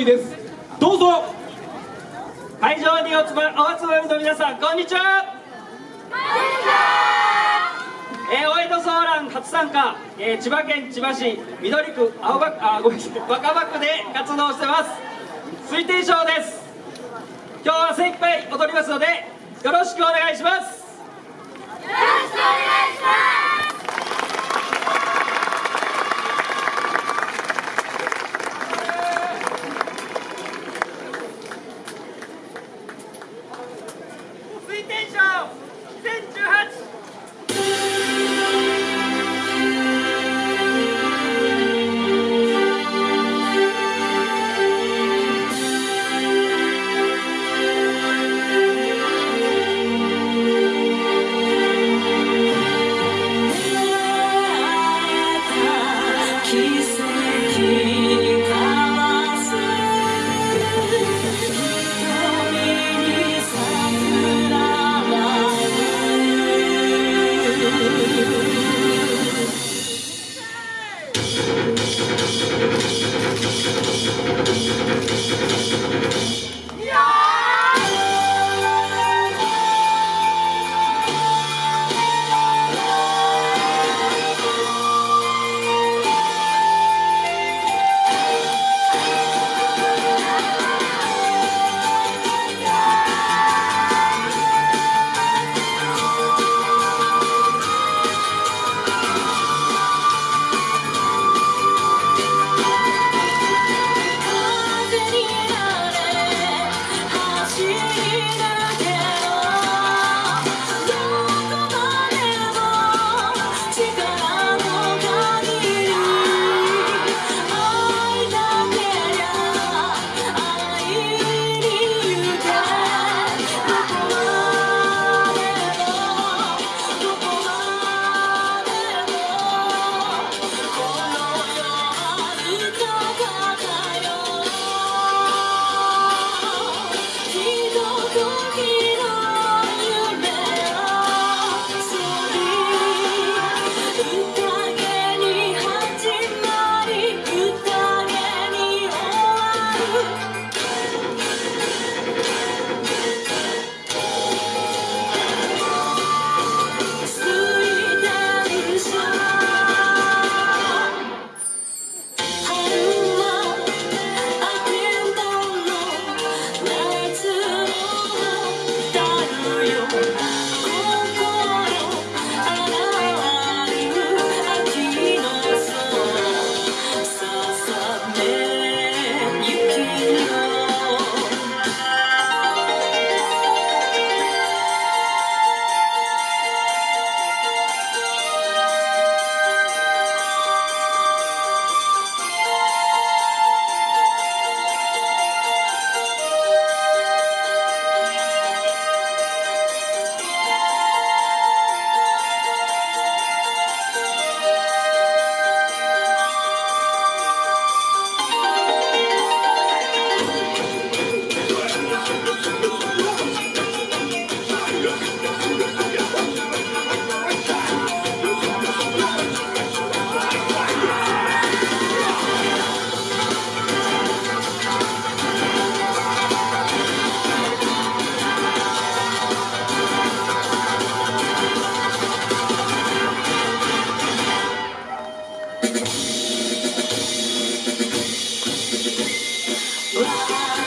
人です。どうぞ。会場にお集まお集まりの皆さんこんにちは。えー、大江戸ソーラン初参加、えー、千葉県千葉市緑区青葉区あごめんなさい。若葉区で活動してます。水天賞です。今日は精一杯踊りますのでよろしくお願いします。よろしくお願いします Bye.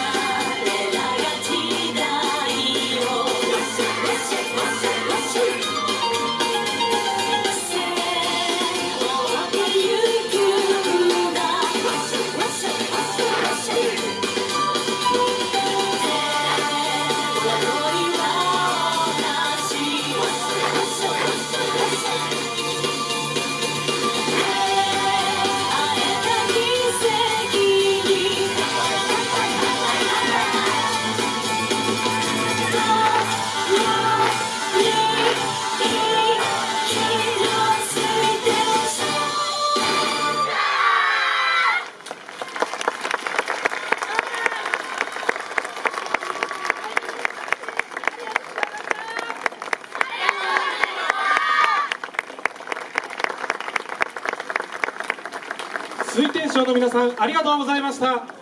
天賞の皆さんありがとうございました。